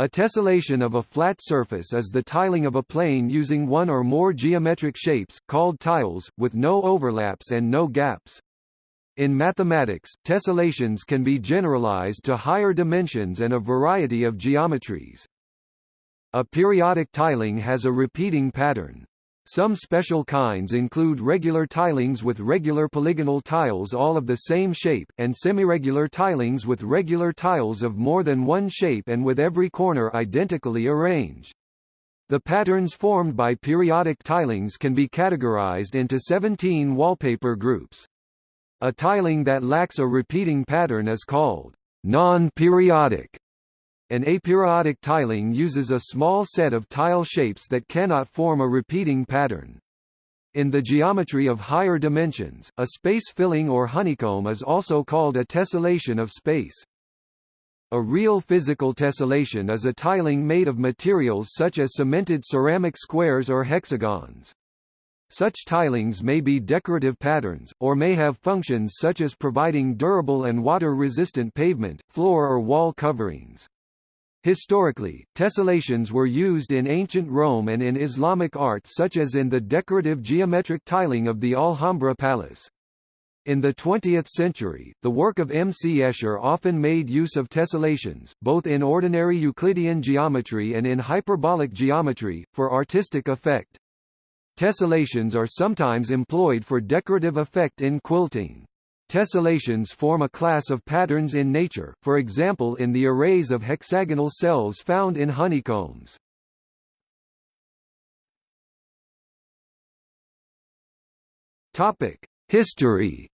A tessellation of a flat surface is the tiling of a plane using one or more geometric shapes, called tiles, with no overlaps and no gaps. In mathematics, tessellations can be generalized to higher dimensions and a variety of geometries. A periodic tiling has a repeating pattern. Some special kinds include regular tilings with regular polygonal tiles all of the same shape, and semiregular tilings with regular tiles of more than one shape and with every corner identically arranged. The patterns formed by periodic tilings can be categorized into 17 wallpaper groups. A tiling that lacks a repeating pattern is called non-periodic. An aperiodic tiling uses a small set of tile shapes that cannot form a repeating pattern. In the geometry of higher dimensions, a space filling or honeycomb is also called a tessellation of space. A real physical tessellation is a tiling made of materials such as cemented ceramic squares or hexagons. Such tilings may be decorative patterns, or may have functions such as providing durable and water-resistant pavement, floor or wall coverings. Historically, tessellations were used in ancient Rome and in Islamic art such as in the decorative geometric tiling of the Alhambra Palace. In the 20th century, the work of M. C. Escher often made use of tessellations, both in ordinary Euclidean geometry and in hyperbolic geometry, for artistic effect. Tessellations are sometimes employed for decorative effect in quilting. Tessellations form a class of patterns in nature, for example in the arrays of hexagonal cells found in honeycombs. History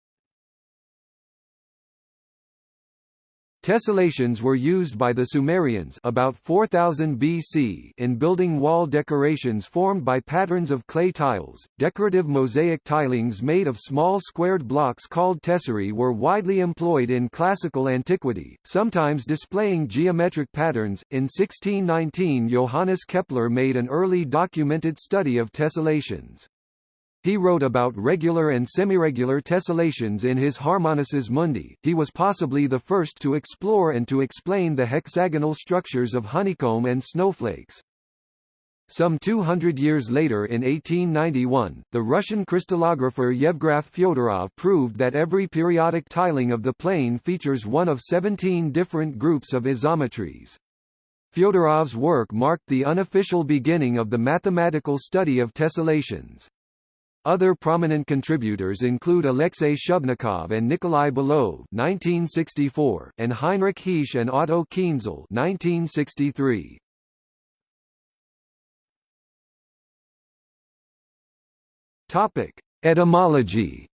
Tessellations were used by the Sumerians about 4000 BC in building wall decorations formed by patterns of clay tiles. Decorative mosaic tilings made of small squared blocks called tesserae were widely employed in classical antiquity, sometimes displaying geometric patterns. In 1619, Johannes Kepler made an early documented study of tessellations. He wrote about regular and semiregular tessellations in his Harmonices Mundi. He was possibly the first to explore and to explain the hexagonal structures of honeycomb and snowflakes. Some 200 years later in 1891, the Russian crystallographer Yevgraf Fyodorov proved that every periodic tiling of the plane features one of 17 different groups of isometries. Fyodorov's work marked the unofficial beginning of the mathematical study of tessellations. Other prominent contributors include Alexei Shubnikov and Nikolai Belov (1964) and Heinrich Heesch and Otto Kienzle (1963). Topic: Etymology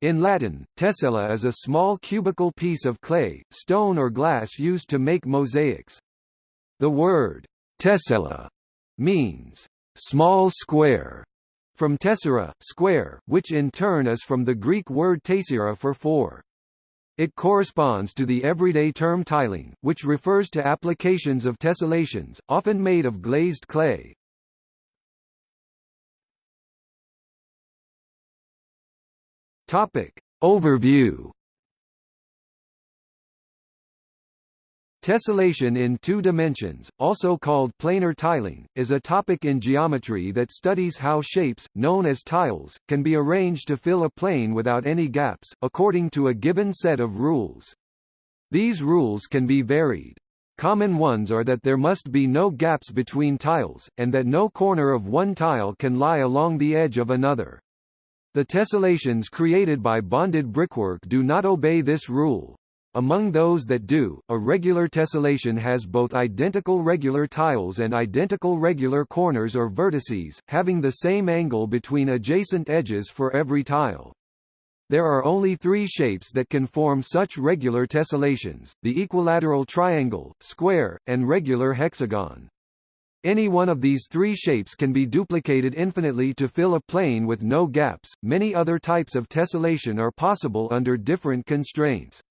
In Latin, tessella is a small cubical piece of clay, stone or glass used to make mosaics. The word tessella means small square, from tessera, square, which in turn is from the Greek word tessera for four. It corresponds to the everyday term tiling, which refers to applications of tessellations, often made of glazed clay. Topic. Overview Tessellation in two dimensions, also called planar tiling, is a topic in geometry that studies how shapes, known as tiles, can be arranged to fill a plane without any gaps, according to a given set of rules. These rules can be varied. Common ones are that there must be no gaps between tiles, and that no corner of one tile can lie along the edge of another. The tessellations created by bonded brickwork do not obey this rule. Among those that do, a regular tessellation has both identical regular tiles and identical regular corners or vertices, having the same angle between adjacent edges for every tile. There are only three shapes that can form such regular tessellations, the equilateral triangle, square, and regular hexagon. Any one of these three shapes can be duplicated infinitely to fill a plane with no gaps. Many other types of tessellation are possible under different constraints.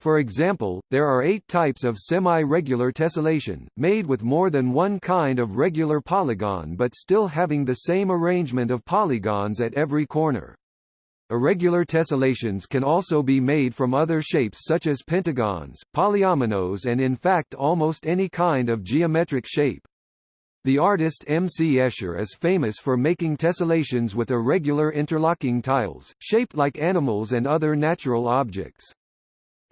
For example, there are eight types of semi-regular tessellation, made with more than one kind of regular polygon but still having the same arrangement of polygons at every corner. Irregular tessellations can also be made from other shapes such as pentagons, polyominoes and in fact almost any kind of geometric shape. The artist M. C. Escher is famous for making tessellations with irregular interlocking tiles, shaped like animals and other natural objects.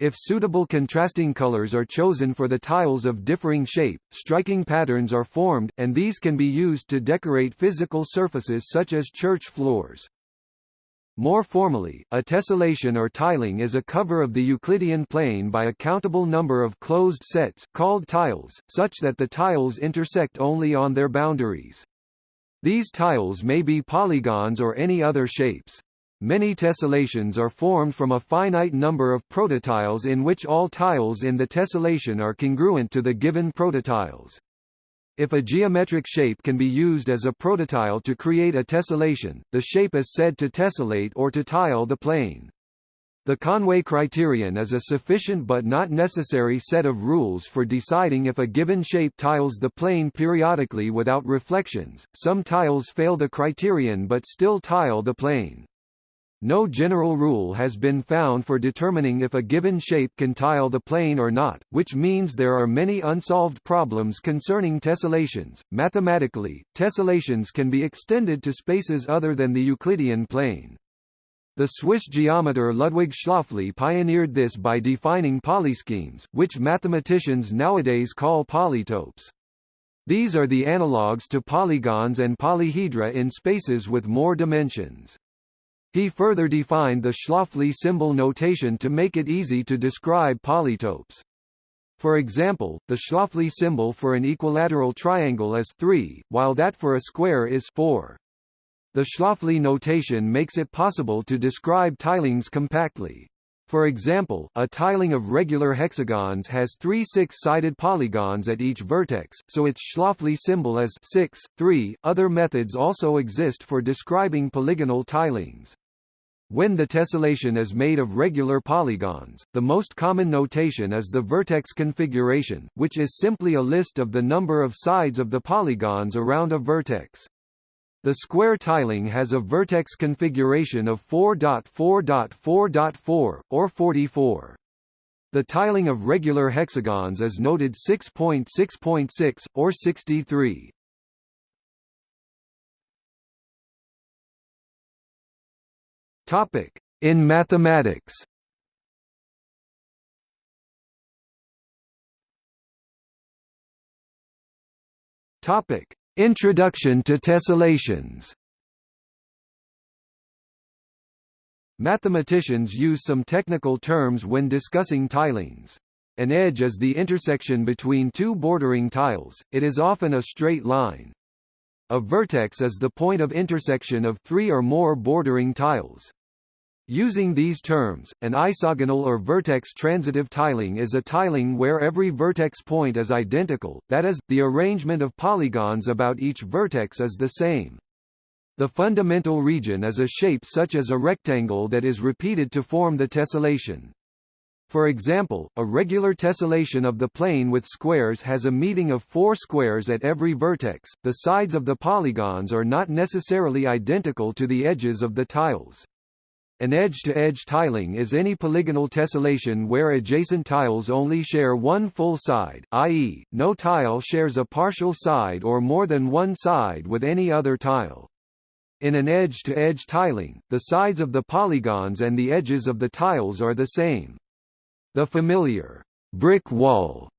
If suitable contrasting colors are chosen for the tiles of differing shape, striking patterns are formed, and these can be used to decorate physical surfaces such as church floors. More formally, a tessellation or tiling is a cover of the Euclidean plane by a countable number of closed sets called tiles, such that the tiles intersect only on their boundaries. These tiles may be polygons or any other shapes. Many tessellations are formed from a finite number of prototiles in which all tiles in the tessellation are congruent to the given prototiles. If a geometric shape can be used as a prototile to create a tessellation, the shape is said to tessellate or to tile the plane. The Conway criterion is a sufficient but not necessary set of rules for deciding if a given shape tiles the plane periodically without reflections. Some tiles fail the criterion but still tile the plane. No general rule has been found for determining if a given shape can tile the plane or not, which means there are many unsolved problems concerning tessellations. Mathematically, tessellations can be extended to spaces other than the Euclidean plane. The Swiss geometer Ludwig Schläfli pioneered this by defining polyschemes, which mathematicians nowadays call polytopes. These are the analogues to polygons and polyhedra in spaces with more dimensions. He further defined the Schläfli symbol notation to make it easy to describe polytopes. For example, the Schläfli symbol for an equilateral triangle is 3, while that for a square is 4. The Schläfli notation makes it possible to describe tilings compactly. For example, a tiling of regular hexagons has three six-sided polygons at each vertex, so its Schläfli symbol is 6, 3. Other methods also exist for describing polygonal tilings. When the tessellation is made of regular polygons, the most common notation is the vertex configuration, which is simply a list of the number of sides of the polygons around a vertex. The square tiling has a vertex configuration of 4.4.4.4, or 44. The tiling of regular hexagons is noted 6.6.6, or 63. Topic: In mathematics. Topic: Introduction to tessellations. Mathematicians use some technical terms when discussing tilings. An edge is the intersection between two bordering tiles, it is often a straight line. A vertex is the point of intersection of three or more bordering tiles. Using these terms, an isogonal or vertex transitive tiling is a tiling where every vertex point is identical, that is, the arrangement of polygons about each vertex is the same. The fundamental region is a shape such as a rectangle that is repeated to form the tessellation. For example, a regular tessellation of the plane with squares has a meeting of four squares at every vertex. The sides of the polygons are not necessarily identical to the edges of the tiles. An edge-to-edge -edge tiling is any polygonal tessellation where adjacent tiles only share one full side, i.e., no tile shares a partial side or more than one side with any other tile. In an edge-to-edge -edge tiling, the sides of the polygons and the edges of the tiles are the same. The familiar brick wall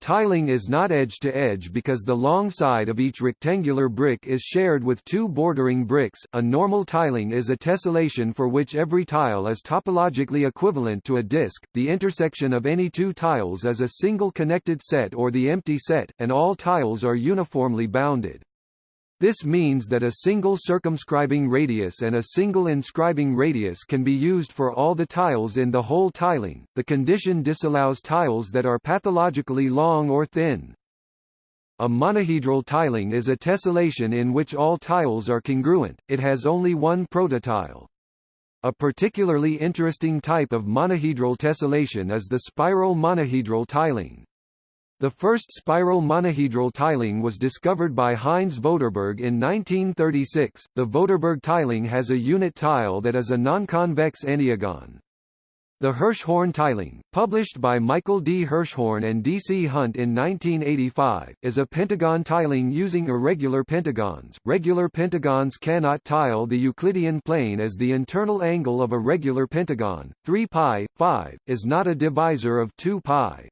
tiling is not edge-to-edge because the long side of each rectangular brick is shared with two bordering bricks. A normal tiling is a tessellation for which every tile is topologically equivalent to a disk, the intersection of any two tiles is a single connected set or the empty set, and all tiles are uniformly bounded. This means that a single circumscribing radius and a single inscribing radius can be used for all the tiles in the whole tiling. The condition disallows tiles that are pathologically long or thin. A monohedral tiling is a tessellation in which all tiles are congruent, it has only one prototile. A particularly interesting type of monohedral tessellation is the spiral monohedral tiling. The first spiral monohedral tiling was discovered by Heinz Voderberg in 1936. The Voderberg tiling has a unit tile that is a nonconvex enneagon. The Hirschhorn tiling, published by Michael D. Hirschhorn and D. C. Hunt in 1985, is a pentagon tiling using irregular pentagons. Regular pentagons cannot tile the Euclidean plane as the internal angle of a regular pentagon, 3 pi, 5, is not a divisor of 2 pi.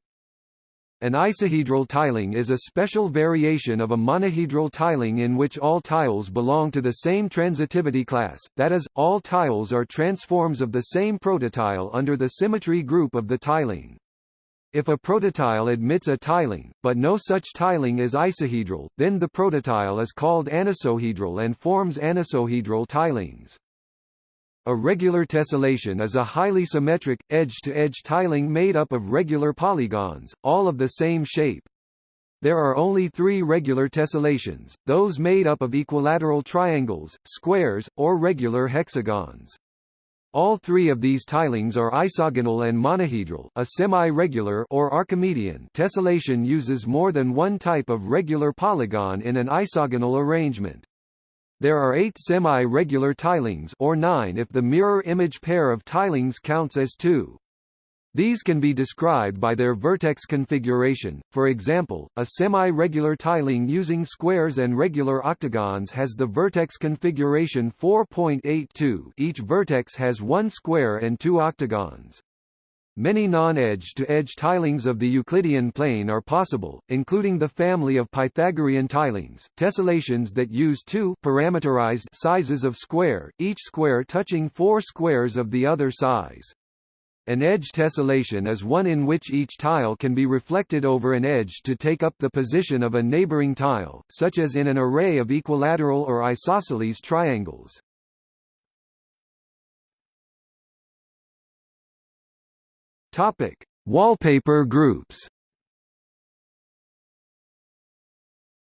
An isohedral tiling is a special variation of a monohedral tiling in which all tiles belong to the same transitivity class, that is, all tiles are transforms of the same prototile under the symmetry group of the tiling. If a prototile admits a tiling, but no such tiling is isohedral, then the prototile is called anisohedral and forms anisohedral tilings. A regular tessellation is a highly symmetric, edge-to-edge -edge tiling made up of regular polygons, all of the same shape. There are only three regular tessellations, those made up of equilateral triangles, squares, or regular hexagons. All three of these tilings are isogonal and monohedral a semi-regular or Archimedean tessellation uses more than one type of regular polygon in an isogonal arrangement. There are eight semi-regular tilings or nine if the mirror image pair of tilings counts as two. These can be described by their vertex configuration, for example, a semi-regular tiling using squares and regular octagons has the vertex configuration 4.82 each vertex has one square and two octagons. Many non-edge-to-edge tilings of the Euclidean plane are possible, including the family of Pythagorean tilings, tessellations that use two parameterized sizes of square, each square touching four squares of the other size. An edge tessellation is one in which each tile can be reflected over an edge to take up the position of a neighboring tile, such as in an array of equilateral or isosceles triangles. Topic: Wallpaper groups.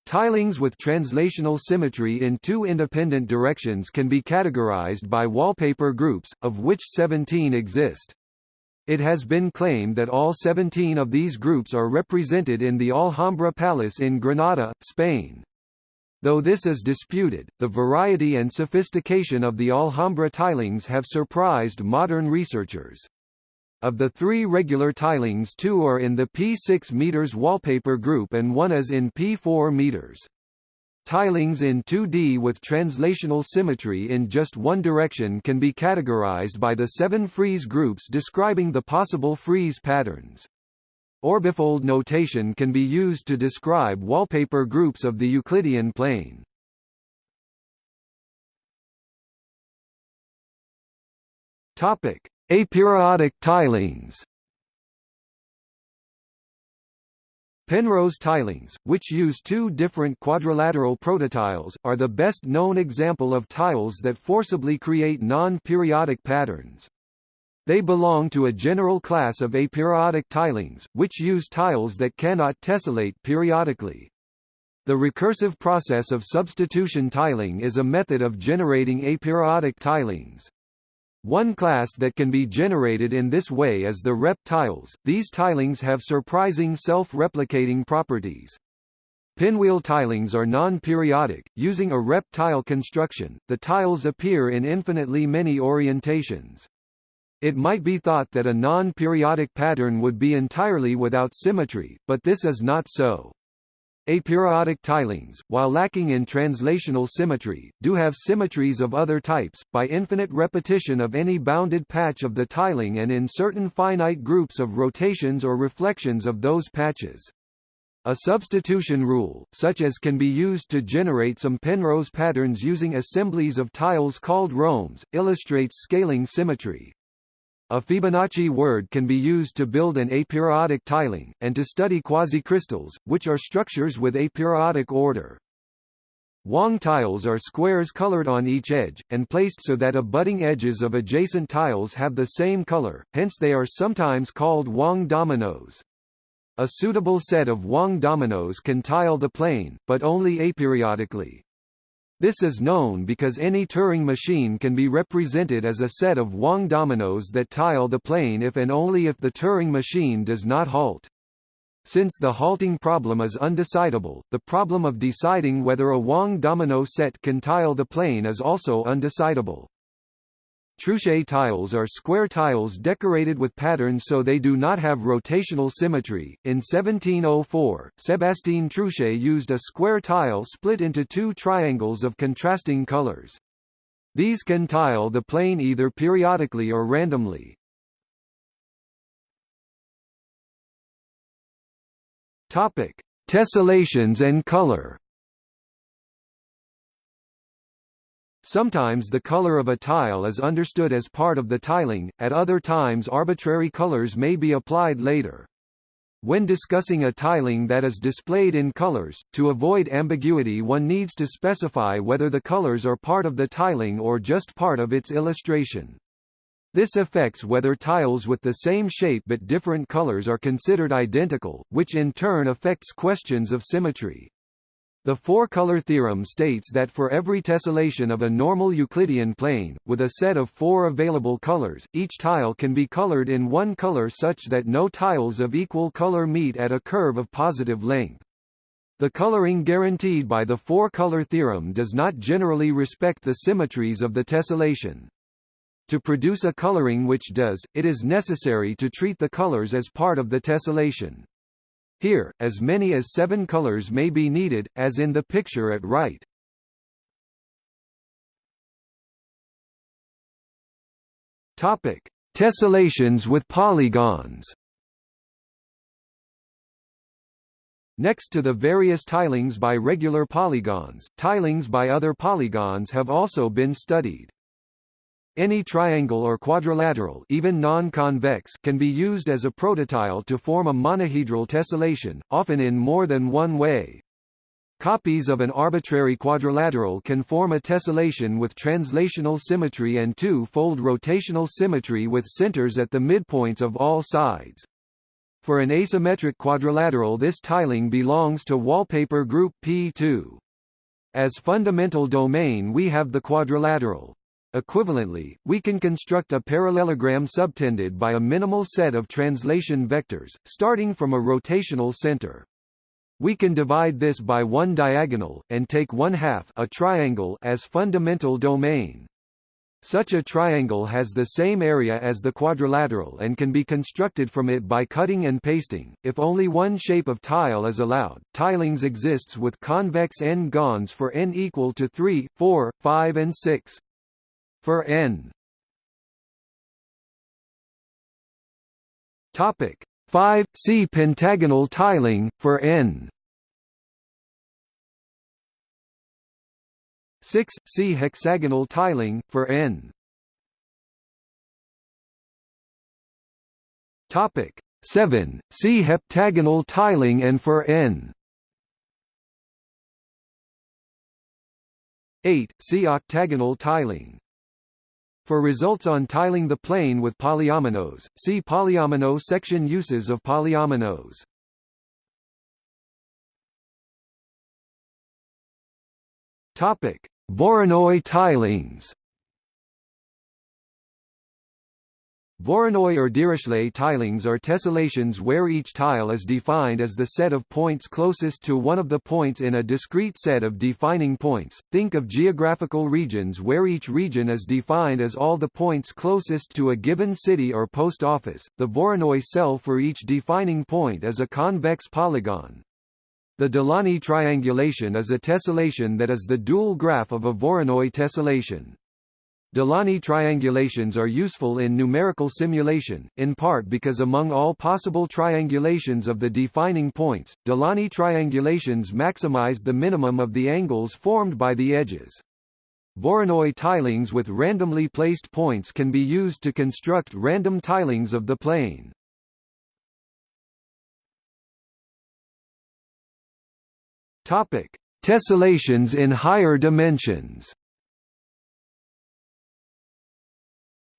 Tilings with translational symmetry in two independent directions can be categorized by wallpaper groups, of which 17 exist. It has been claimed that all 17 of these groups are represented in the Alhambra Palace in Granada, Spain. Though this is disputed, the variety and sophistication of the Alhambra tilings have surprised modern researchers. Of the three regular tilings two are in the P6 meters wallpaper group and one is in P4 meters. Tilings in 2D with translational symmetry in just one direction can be categorized by the seven frieze groups describing the possible frieze patterns. Orbifold notation can be used to describe wallpaper groups of the Euclidean plane. Topic: Aperiodic tilings Penrose tilings, which use two different quadrilateral prototiles, are the best known example of tiles that forcibly create non-periodic patterns. They belong to a general class of aperiodic tilings, which use tiles that cannot tessellate periodically. The recursive process of substitution tiling is a method of generating aperiodic tilings. One class that can be generated in this way is the rep tiles. These tilings have surprising self-replicating properties. Pinwheel tilings are non-periodic. Using a rep tile construction, the tiles appear in infinitely many orientations. It might be thought that a non-periodic pattern would be entirely without symmetry, but this is not so. Aperiodic tilings, while lacking in translational symmetry, do have symmetries of other types, by infinite repetition of any bounded patch of the tiling and in certain finite groups of rotations or reflections of those patches. A substitution rule, such as can be used to generate some Penrose patterns using assemblies of tiles called rhombs, illustrates scaling symmetry. A Fibonacci word can be used to build an aperiodic tiling, and to study quasicrystals, which are structures with aperiodic order. Wang tiles are squares colored on each edge, and placed so that abutting edges of adjacent tiles have the same color, hence they are sometimes called Wang dominoes. A suitable set of Wang dominoes can tile the plane, but only aperiodically. This is known because any Turing machine can be represented as a set of Wang dominoes that tile the plane if and only if the Turing machine does not halt. Since the halting problem is undecidable, the problem of deciding whether a Wang domino set can tile the plane is also undecidable. Truchet tiles are square tiles decorated with patterns so they do not have rotational symmetry. In 1704, Sébastien Truchet used a square tile split into two triangles of contrasting colors. These can tile the plane either periodically or randomly. Topic: Tessellations and color. Sometimes the color of a tile is understood as part of the tiling, at other times arbitrary colors may be applied later. When discussing a tiling that is displayed in colors, to avoid ambiguity one needs to specify whether the colors are part of the tiling or just part of its illustration. This affects whether tiles with the same shape but different colors are considered identical, which in turn affects questions of symmetry. The four-color theorem states that for every tessellation of a normal Euclidean plane, with a set of four available colors, each tile can be colored in one color such that no tiles of equal color meet at a curve of positive length. The coloring guaranteed by the four-color theorem does not generally respect the symmetries of the tessellation. To produce a coloring which does, it is necessary to treat the colors as part of the tessellation. Here, as many as seven colors may be needed, as in the picture at right. Topic: Tessellations with polygons. Next to the various tilings by regular polygons, tilings by other polygons have also been studied. Any triangle or quadrilateral even non-convex can be used as a prototile to form a monohedral tessellation, often in more than one way. Copies of an arbitrary quadrilateral can form a tessellation with translational symmetry and two-fold rotational symmetry with centers at the midpoints of all sides. For an asymmetric quadrilateral this tiling belongs to wallpaper group P2. As fundamental domain we have the quadrilateral. Equivalently, we can construct a parallelogram subtended by a minimal set of translation vectors, starting from a rotational center. We can divide this by one diagonal, and take one half a triangle as fundamental domain. Such a triangle has the same area as the quadrilateral and can be constructed from it by cutting and pasting. If only one shape of tile is allowed, tilings exists with convex n-gons for n equal to 3, 4, 5 and 6 for n. Topic 5 See pentagonal tiling for n. 6 See hexagonal tiling for n. Topic 7 See heptagonal tiling and for n. 8 See octagonal tiling for results on tiling the plane with polyominoes, see polyomino section uses of polyominoes. Topic: Voronoi tilings. Voronoi or Dirichlet tilings are tessellations where each tile is defined as the set of points closest to one of the points in a discrete set of defining points. Think of geographical regions where each region is defined as all the points closest to a given city or post office. The Voronoi cell for each defining point is a convex polygon. The Delaunay triangulation is a tessellation that is the dual graph of a Voronoi tessellation. Delaunay triangulations are useful in numerical simulation, in part because among all possible triangulations of the defining points, Delaunay triangulations maximize the minimum of the angles formed by the edges. Voronoi tilings with randomly placed points can be used to construct random tilings of the plane. Topic: Tessellations in higher dimensions.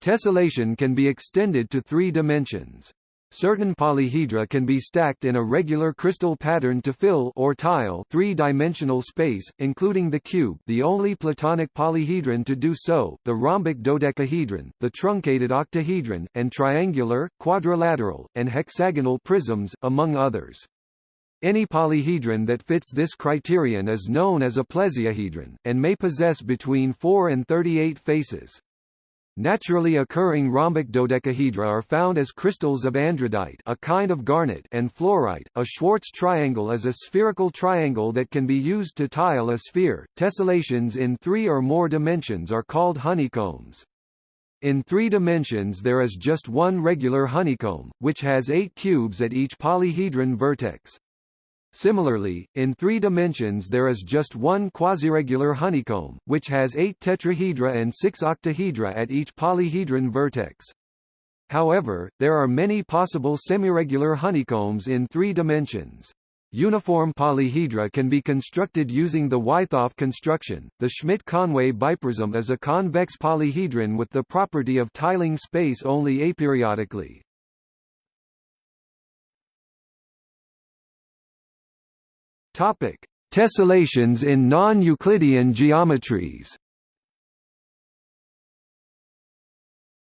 Tessellation can be extended to three dimensions. Certain polyhedra can be stacked in a regular crystal pattern to fill or tile three-dimensional space, including the cube the only Platonic polyhedron to do so, the rhombic dodecahedron, the truncated octahedron, and triangular, quadrilateral, and hexagonal prisms, among others. Any polyhedron that fits this criterion is known as a plesiahedron, and may possess between 4 and 38 faces. Naturally occurring rhombic dodecahedra are found as crystals of andradite a kind of garnet and fluorite. A Schwarz triangle is a spherical triangle that can be used to tile a sphere. Tessellations in three or more dimensions are called honeycombs. In three dimensions there is just one regular honeycomb, which has eight cubes at each polyhedron vertex. Similarly, in three dimensions there is just one quasiregular honeycomb, which has eight tetrahedra and six octahedra at each polyhedron vertex. However, there are many possible semiregular honeycombs in three dimensions. Uniform polyhedra can be constructed using the Wythoff construction. The Schmidt-Conway biprism is a convex polyhedron with the property of tiling space only aperiodically. Topic: Tessellations in non-Euclidean geometries.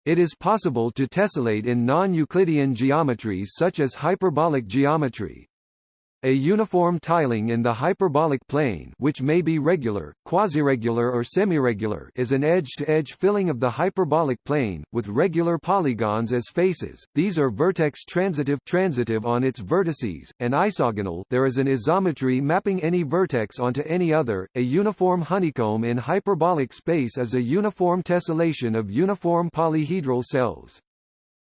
It is possible to tessellate in non-Euclidean geometries such as hyperbolic geometry, a uniform tiling in the hyperbolic plane which may be regular, quasiregular or semiregular is an edge-to-edge -edge filling of the hyperbolic plane, with regular polygons as faces, these are vertex transitive transitive on its vertices, and isogonal there is an isometry mapping any vertex onto any other. A uniform honeycomb in hyperbolic space is a uniform tessellation of uniform polyhedral cells.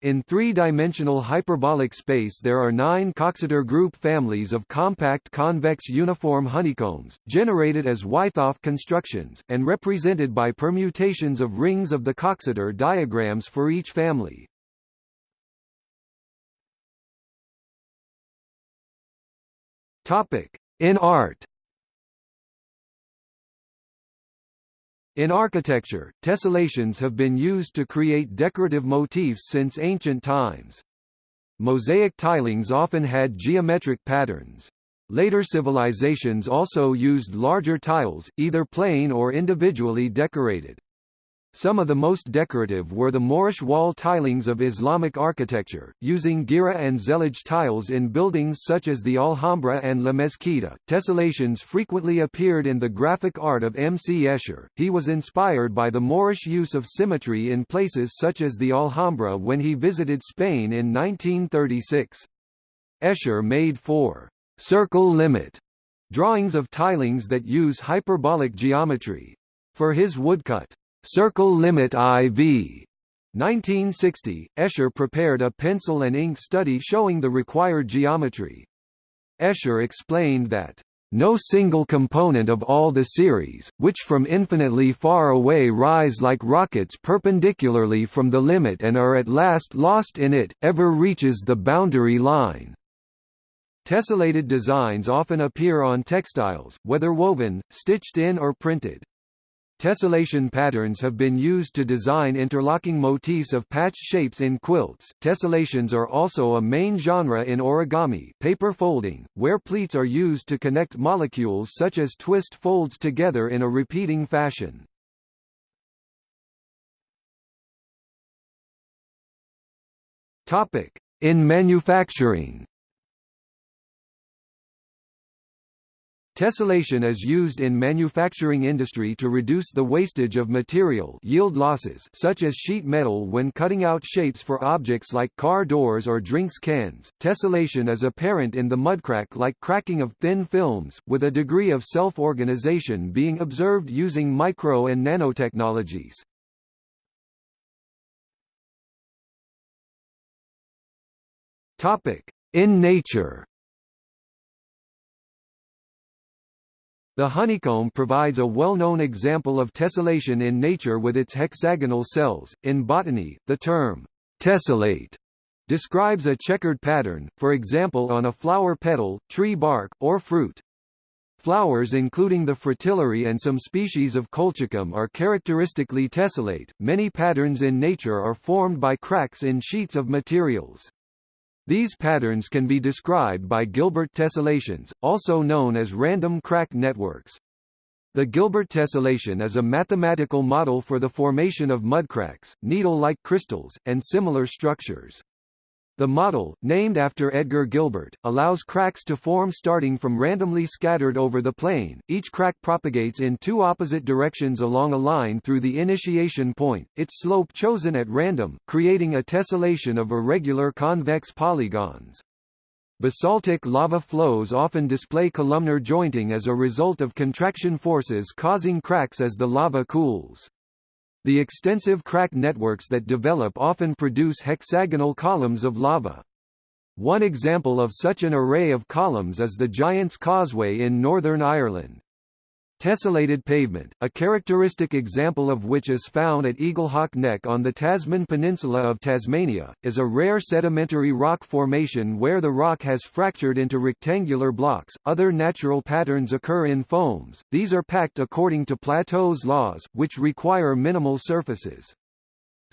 In three-dimensional hyperbolic space there are nine Coxeter group families of compact convex uniform honeycombs, generated as Wythoff constructions, and represented by permutations of rings of the Coxeter diagrams for each family. In art In architecture, tessellations have been used to create decorative motifs since ancient times. Mosaic tilings often had geometric patterns. Later civilizations also used larger tiles, either plain or individually decorated. Some of the most decorative were the Moorish wall tilings of Islamic architecture, using Girih and Zellige tiles in buildings such as the Alhambra and La Mezquita. Tessellations frequently appeared in the graphic art of M. C. Escher. He was inspired by the Moorish use of symmetry in places such as the Alhambra when he visited Spain in 1936. Escher made four circle limit drawings of tilings that use hyperbolic geometry. For his woodcut Circle Limit IV 1960, Escher prepared a pencil and ink study showing the required geometry. Escher explained that no single component of all the series, which from infinitely far away rise like rockets perpendicularly from the limit and are at last lost in it, ever reaches the boundary line. Tessellated designs often appear on textiles, whether woven, stitched in or printed. Tessellation patterns have been used to design interlocking motifs of patch shapes in quilts. Tessellations are also a main genre in origami paper folding, where pleats are used to connect molecules such as twist folds together in a repeating fashion. Topic: In manufacturing Tessellation is used in manufacturing industry to reduce the wastage of material yield losses such as sheet metal when cutting out shapes for objects like car doors or drinks cans. Tessellation is apparent in the mudcrack like cracking of thin films, with a degree of self-organization being observed using micro and nanotechnologies. In nature The honeycomb provides a well-known example of tessellation in nature with its hexagonal cells. In botany, the term tessellate describes a checkered pattern, for example on a flower petal, tree bark, or fruit. Flowers including the fritillary and some species of colchicum are characteristically tessellate. Many patterns in nature are formed by cracks in sheets of materials. These patterns can be described by Gilbert tessellations, also known as random crack networks. The Gilbert tessellation is a mathematical model for the formation of mudcracks, needle-like crystals, and similar structures. The model, named after Edgar Gilbert, allows cracks to form starting from randomly scattered over the plane. Each crack propagates in two opposite directions along a line through the initiation point, its slope chosen at random, creating a tessellation of irregular convex polygons. Basaltic lava flows often display columnar jointing as a result of contraction forces causing cracks as the lava cools. The extensive crack networks that develop often produce hexagonal columns of lava. One example of such an array of columns is the Giant's Causeway in Northern Ireland. Tessellated pavement, a characteristic example of which is found at Eaglehawk Neck on the Tasman Peninsula of Tasmania, is a rare sedimentary rock formation where the rock has fractured into rectangular blocks. Other natural patterns occur in foams, these are packed according to Plateau's laws, which require minimal surfaces.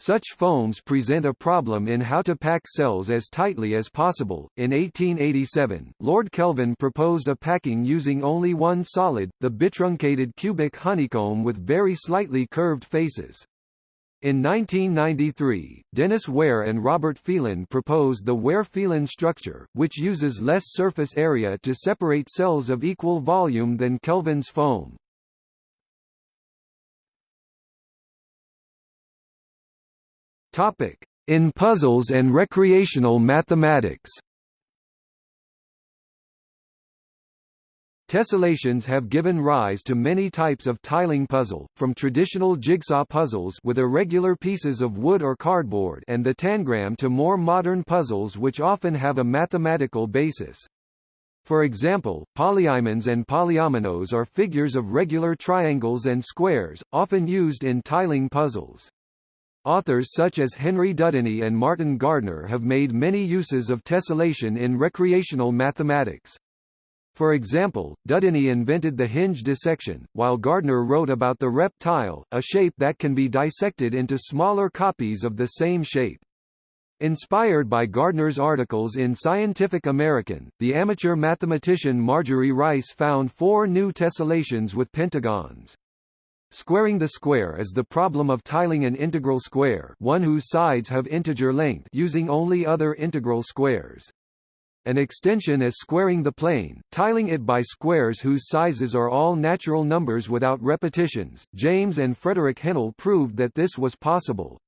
Such foams present a problem in how to pack cells as tightly as possible. In 1887, Lord Kelvin proposed a packing using only one solid, the bitruncated cubic honeycomb with very slightly curved faces. In 1993, Denis Weaire and Robert Phelan proposed the Weaire-Phelan structure, which uses less surface area to separate cells of equal volume than Kelvin's foam. Topic: In puzzles and recreational mathematics. Tessellations have given rise to many types of tiling puzzle, from traditional jigsaw puzzles with irregular pieces of wood or cardboard and the tangram to more modern puzzles which often have a mathematical basis. For example, polyiamonds and polyominoes are figures of regular triangles and squares, often used in tiling puzzles. Authors such as Henry Dudeney and Martin Gardner have made many uses of tessellation in recreational mathematics. For example, Dudeney invented the hinge dissection, while Gardner wrote about the reptile, a shape that can be dissected into smaller copies of the same shape. Inspired by Gardner's articles in Scientific American, the amateur mathematician Marjorie Rice found four new tessellations with pentagons. Squaring the square is the problem of tiling an integral square one whose sides have integer length using only other integral squares. An extension is squaring the plane, tiling it by squares whose sizes are all natural numbers without repetitions. James and Frederick Henle proved that this was possible.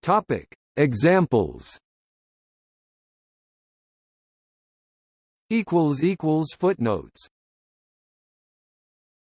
Topic: Examples equals equals footnotes